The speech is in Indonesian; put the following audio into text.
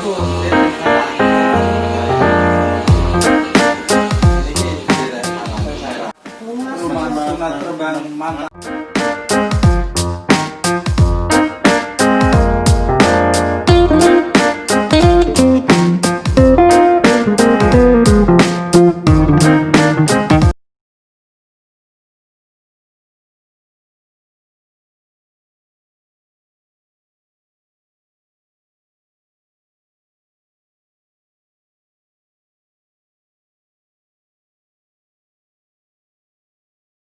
rumah sunat terbang mantap